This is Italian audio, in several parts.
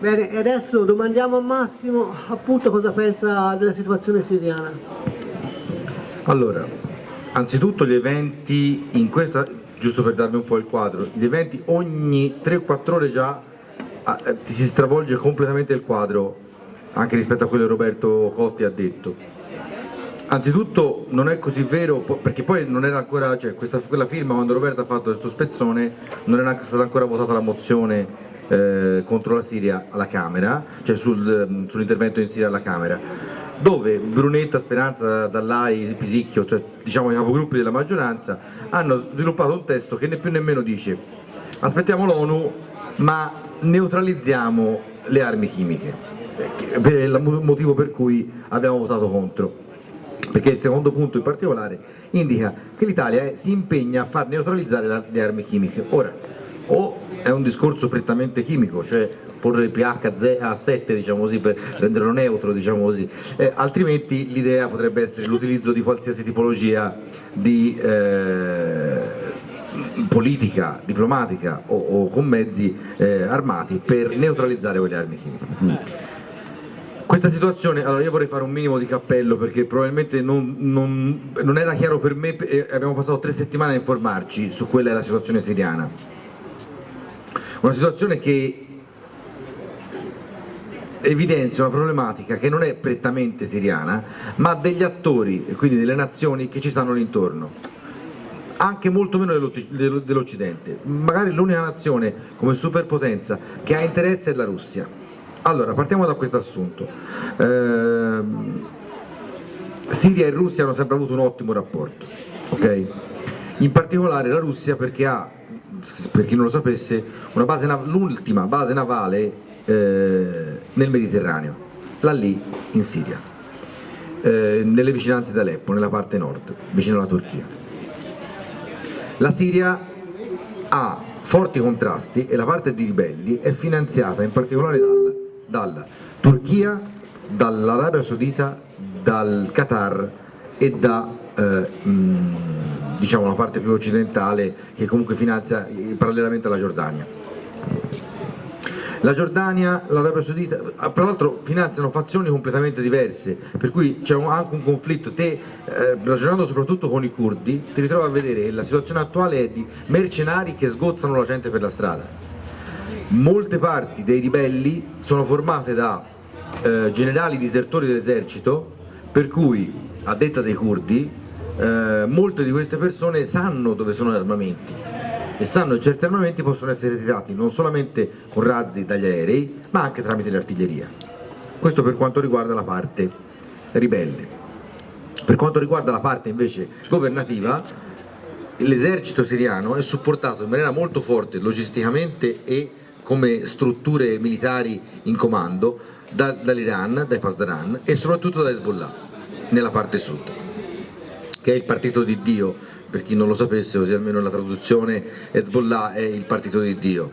Bene, e adesso domandiamo a Massimo appunto cosa pensa della situazione siriana. Allora, anzitutto gli eventi in questa, giusto per darvi un po' il quadro, gli eventi ogni 3-4 ore già ah, eh, ti si stravolge completamente il quadro, anche rispetto a quello che Roberto Cotti ha detto. Anzitutto non è così vero, perché poi non era ancora, cioè questa, quella firma quando Roberto ha fatto questo spezzone non era stata ancora votata la mozione eh, contro la Siria alla Camera, cioè sul, mm, sull'intervento in Siria alla Camera, dove Brunetta, Speranza, Dallai, Pisicchio, cioè diciamo i capogruppi della maggioranza, hanno sviluppato un testo che né più nemmeno dice aspettiamo l'ONU ma neutralizziamo le armi chimiche, per il motivo per cui abbiamo votato contro. Perché il secondo punto in particolare indica che l'Italia si impegna a far neutralizzare le armi chimiche. Ora, o è un discorso prettamente chimico, cioè porre il pH a 7 diciamo così, per renderlo neutro, diciamo così. Eh, altrimenti l'idea potrebbe essere l'utilizzo di qualsiasi tipologia di eh, politica, diplomatica o, o con mezzi eh, armati per neutralizzare quelle armi chimiche. Questa situazione, allora io vorrei fare un minimo di cappello perché probabilmente non, non, non era chiaro per me e abbiamo passato tre settimane a informarci su quella è la situazione siriana una situazione che evidenzia una problematica che non è prettamente siriana ma degli attori quindi delle nazioni che ci stanno intorno. Anche molto meno dell'Occidente. Magari l'unica nazione come superpotenza che ha interesse è la Russia. Allora partiamo da questo assunto. Eh, Siria e Russia hanno sempre avuto un ottimo rapporto ok? in particolare la Russia perché ha per chi non lo sapesse, l'ultima base navale eh, nel Mediterraneo, là lì in Siria, eh, nelle vicinanze di Aleppo, nella parte nord, vicino alla Turchia. La Siria ha forti contrasti e la parte di ribelli è finanziata in particolare dalla, dalla Turchia, dall'Arabia Saudita, dal Qatar e da eh, mh, diciamo, la parte più occidentale che comunque finanzia eh, parallelamente alla Giordania. La Giordania, l'Arabia Saudita, ah, tra l'altro finanziano fazioni completamente diverse, per cui c'è anche un conflitto, te eh, ragionando soprattutto con i curdi, ti ritrovi a vedere che la situazione attuale è di mercenari che sgozzano la gente per la strada. Molte parti dei ribelli sono formate da eh, generali disertori dell'esercito, per cui, a detta dei curdi, eh, molte di queste persone sanno dove sono gli armamenti e sanno che certi armamenti possono essere tirati non solamente con razzi dagli aerei ma anche tramite l'artiglieria. Questo per quanto riguarda la parte ribelle. Per quanto riguarda la parte invece governativa l'esercito siriano è supportato in maniera molto forte logisticamente e come strutture militari in comando da, dall'Iran, dai Pasdaran e soprattutto da Hezbollah nella parte sud che è il partito di Dio, per chi non lo sapesse, così almeno la traduzione Hezbollah è il partito di Dio.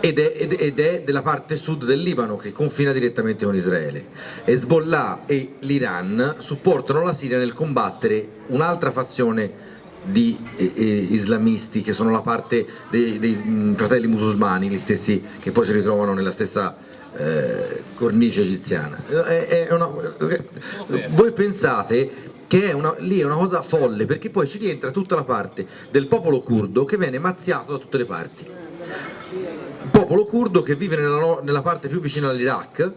Ed è, ed, ed è, della parte sud del Libano che confina direttamente con Israele. Hezbollah e l'Iran supportano la Siria nel combattere un'altra fazione di eh, eh, islamisti che sono la parte dei, dei mh, fratelli musulmani, gli stessi che poi si ritrovano nella stessa eh, cornice egiziana. È, è una, voi pensate che è una, lì è una cosa folle perché poi ci rientra tutta la parte del popolo curdo che viene mazziato da tutte le parti. Popolo curdo che vive nella, nella parte più vicina all'Iraq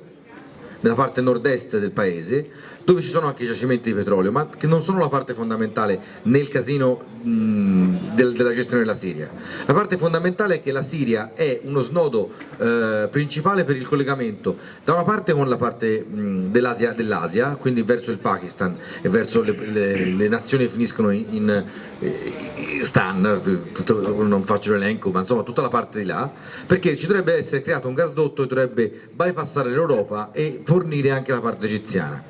nella parte nord-est del paese dove ci sono anche giacimenti di petrolio ma che non sono la parte fondamentale nel casino mh, del, della gestione della Siria. La parte fondamentale è che la Siria è uno snodo eh, principale per il collegamento da una parte con la parte dell'Asia, dell quindi verso il Pakistan e verso le, le, le nazioni che finiscono in, in, in Stan tutto, non faccio l'elenco ma insomma tutta la parte di là perché ci dovrebbe essere creato un gasdotto che dovrebbe bypassare l'Europa e fornire anche la parte egiziana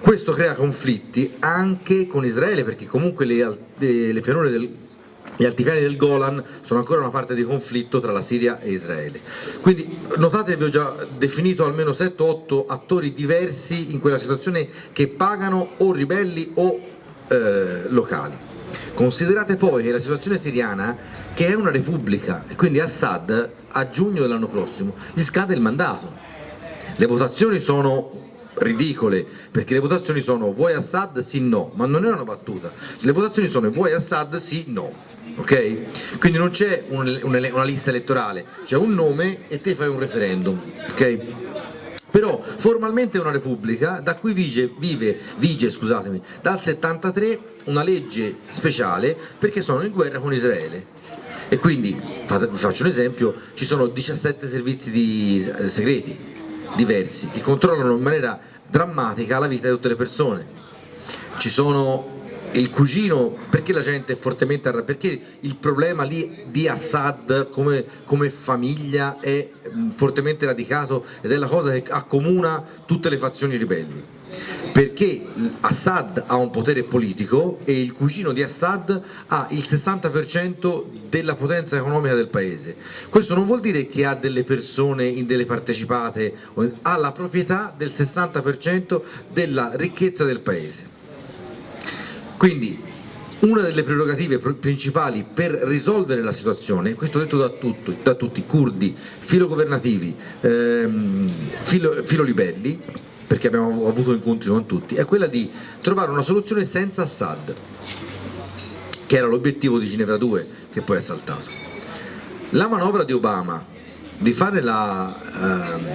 questo crea conflitti anche con Israele perché comunque le, le pianure del, gli altipiani del Golan sono ancora una parte di conflitto tra la Siria e Israele. Quindi notate che vi ho già definito almeno 7-8 attori diversi in quella situazione che pagano o ribelli o eh, locali. Considerate poi che la situazione siriana, che è una repubblica, e quindi Assad a giugno dell'anno prossimo gli scade il mandato. Le votazioni sono ridicole perché le votazioni sono vuoi Assad sì no ma non è una battuta. Le votazioni sono vuoi Assad sì no ok? Quindi non c'è un, una, una, lista elettorale c'è un nome e te fai un referendum ok? Però formalmente è una repubblica da cui vige, vive, vige scusatemi, dal 73 una legge speciale perché sono in guerra con Israele. E quindi, vi faccio un esempio, ci sono 17 servizi di, eh, segreti diversi che controllano in maniera drammatica la vita di tutte le persone. Ci sono il cugino, perché la gente è fortemente arrabbiata? Perché il problema lì di Assad come, come famiglia è fortemente radicato ed è la cosa che accomuna tutte le fazioni ribelli perché Assad ha un potere politico e il cugino di Assad ha il 60% della potenza economica del paese. Questo non vuol dire che ha delle persone in delle partecipate, ha la proprietà del 60% della ricchezza del paese. Quindi una delle prerogative principali per risolvere la situazione, questo detto da, tutto, da tutti, curdi, filogovernativi, ehm, filo, filolibelli, perché abbiamo avuto incontri con tutti, è quella di trovare una soluzione senza Assad, che era l'obiettivo di Ginevra 2, che poi è saltato. La manovra di Obama di fare la, ehm,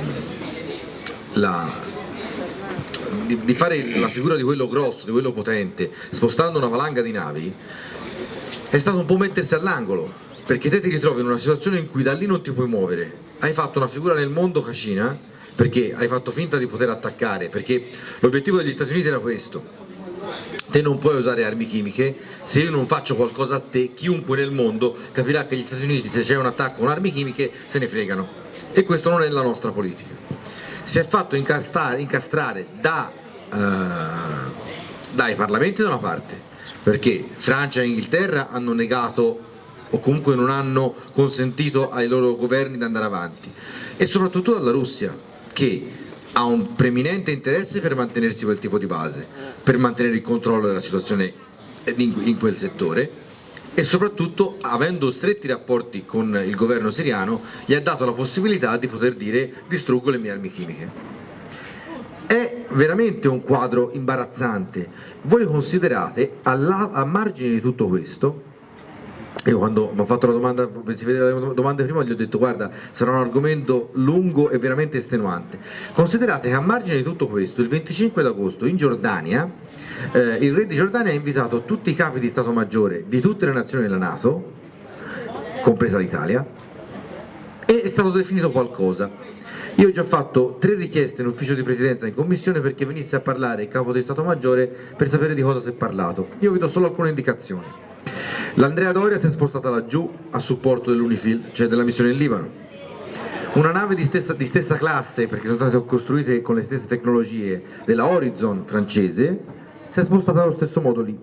la, di, di fare la figura di quello grosso, di quello potente, spostando una valanga di navi, è stato un po' mettersi all'angolo, perché te ti ritrovi in una situazione in cui da lì non ti puoi muovere, hai fatto una figura nel mondo cascina, perché hai fatto finta di poter attaccare, perché l'obiettivo degli Stati Uniti era questo, te non puoi usare armi chimiche, se io non faccio qualcosa a te, chiunque nel mondo capirà che gli Stati Uniti se c'è un attacco con armi chimiche se ne fregano. E questo non è la nostra politica. Si è fatto incastrare, incastrare da, uh, dai parlamenti da una parte, perché Francia e Inghilterra hanno negato o comunque non hanno consentito ai loro governi di andare avanti e soprattutto dalla Russia che ha un preminente interesse per mantenersi quel tipo di base, per mantenere il controllo della situazione in quel settore e soprattutto avendo stretti rapporti con il governo siriano gli ha dato la possibilità di poter dire distruggo le mie armi chimiche. È veramente un quadro imbarazzante. Voi considerate a margine di tutto questo io quando mi ho fatto la domanda, si vedeva le domande prima, gli ho detto guarda sarà un argomento lungo e veramente estenuante. Considerate che a margine di tutto questo, il 25 d'agosto in Giordania, eh, il re di Giordania ha invitato tutti i capi di Stato Maggiore di tutte le nazioni della Nato, compresa l'Italia, e è stato definito qualcosa. Io ho già fatto tre richieste in ufficio di presidenza in commissione perché venisse a parlare il capo di Stato Maggiore per sapere di cosa si è parlato. Io vi do solo alcune indicazioni. L'Andrea Doria si è spostata laggiù a supporto dell'Unifil, cioè della missione in Libano. Una nave di stessa, di stessa, classe, perché sono state costruite con le stesse tecnologie, della Horizon francese, si è spostata allo stesso modo lì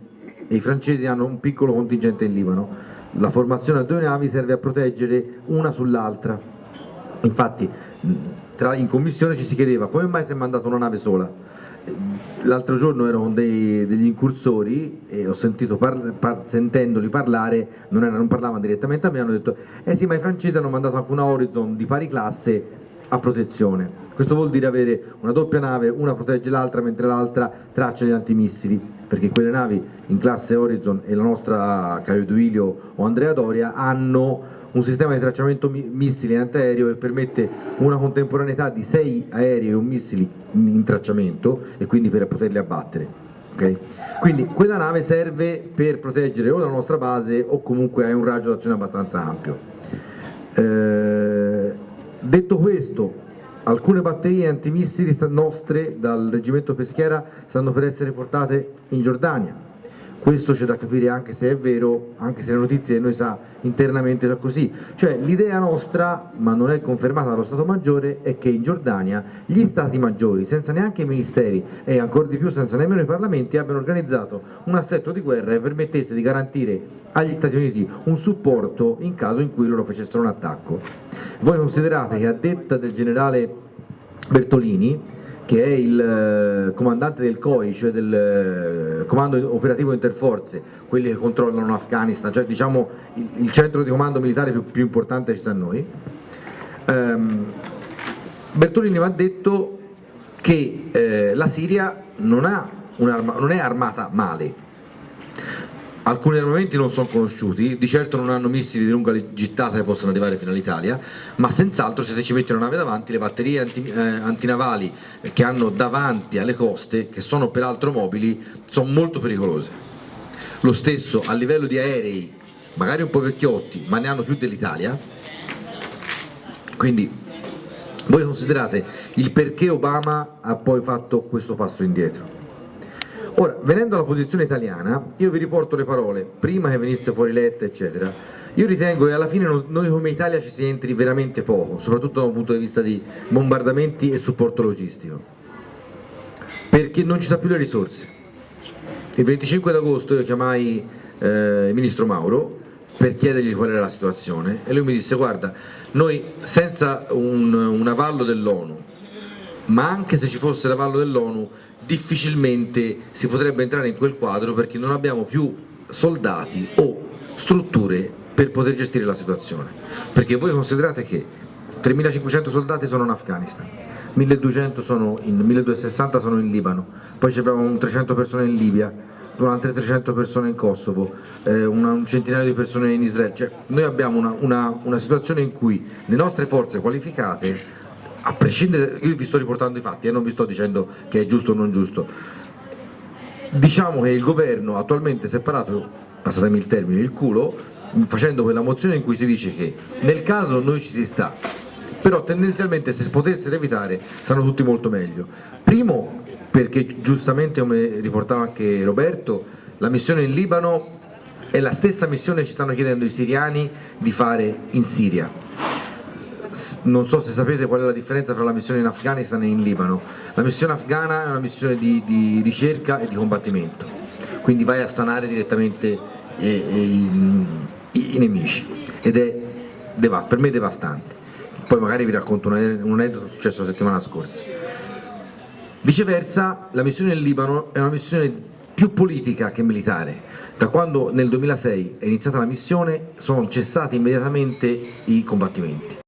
e i francesi hanno un piccolo contingente in Libano. La formazione a due navi serve a proteggere una sull'altra. Infatti tra, in commissione ci si chiedeva come mai si è mandata una nave sola l'altro giorno ero con dei, degli incursori e ho sentito par, par, sentendoli parlare, non, era, non, parlavano direttamente a me, hanno detto eh sì ma i francesi hanno mandato anche una Horizon di pari classe a protezione. Questo vuol dire avere una doppia nave, una protegge l'altra mentre l'altra traccia gli antimissili, perché quelle navi in classe Horizon e la nostra Caio Duilio o Andrea Doria hanno un sistema di tracciamento missili e antiaereo che permette una contemporaneità di sei aerei e un missili in tracciamento e quindi per poterli abbattere. Okay? Quindi quella nave serve per proteggere o la nostra base o comunque ha un raggio d'azione abbastanza ampio. Eh, detto questo, alcune batterie antimissili nostre dal reggimento Peschiera stanno per essere portate in Giordania questo c'è da capire anche se è vero, anche se le notizie noi sa internamente è così, cioè l'idea nostra, ma non è confermata dallo Stato Maggiore, è che in Giordania gli Stati Maggiori, senza neanche i ministeri e ancora di più senza nemmeno i parlamenti, abbiano organizzato un assetto di guerra che permettesse di garantire agli Stati Uniti un supporto in caso in cui loro facessero un attacco. Voi considerate che a detta del generale Bertolini che è il eh, comandante del COI, cioè del eh, Comando Operativo Interforze, quelli che controllano l'Afghanistan, cioè diciamo il, centro di comando militare più, più importante ci sta a noi. Um, Bertolini va detto che eh, la Siria non, non è armata male, Alcuni armamenti non sono conosciuti, di certo non hanno missili di lunga gittata che possono arrivare fino all'Italia, ma senz'altro se ci metti una nave davanti, le batterie anti, eh, antinavali che hanno davanti alle coste, che sono peraltro mobili, sono molto pericolose. Lo stesso a livello di aerei, magari un po' vecchiotti, ma ne hanno più dell'Italia, quindi voi considerate il perché Obama ha poi fatto questo passo indietro. Ora, venendo alla posizione italiana, io vi riporto le parole, prima che venisse fuori Letta, eccetera, io ritengo che alla fine noi come Italia ci si entri veramente poco, soprattutto da un punto di vista di bombardamenti e supporto logistico, perché non ci sta più le risorse. Il 25 d'agosto io chiamai eh, il ministro Mauro per chiedergli qual era la situazione e lui mi disse guarda, noi senza un, un avallo dell'ONU, ma anche se ci fosse l'avallo dell'ONU difficilmente si potrebbe entrare in quel quadro perché non abbiamo più soldati o strutture per poter gestire la situazione. Perché voi considerate che 3.500 soldati sono in Afghanistan 1.200 sono in 1.260 sono in Libano poi abbiamo 300 persone in Libia altre 300 persone in Kosovo, eh, una, un centinaio di persone in Israele, cioè, noi abbiamo una, una, una situazione in cui le nostre forze qualificate a prescindere, io vi sto riportando i fatti e eh, non vi sto dicendo che è giusto o non giusto, diciamo che il governo attualmente si è parato, passatemi il termine, il culo, facendo quella mozione in cui si dice che nel caso noi ci si sta, però tendenzialmente se potessero evitare saranno tutti molto meglio. Primo perché giustamente come riportava anche Roberto, la missione in Libano è la stessa missione che ci stanno chiedendo i siriani di fare in Siria non so se sapete qual è la differenza tra la missione in Afghanistan e in Libano. La missione afghana è una missione di, di ricerca e di combattimento, quindi vai a stanare direttamente eh, eh, i, i, nemici ed è per me devastante. Poi magari vi racconto un aneddoto successo la settimana scorsa. Viceversa, la missione in Libano è una missione più politica che militare. Da quando nel 2006 è iniziata la missione sono cessati immediatamente i combattimenti.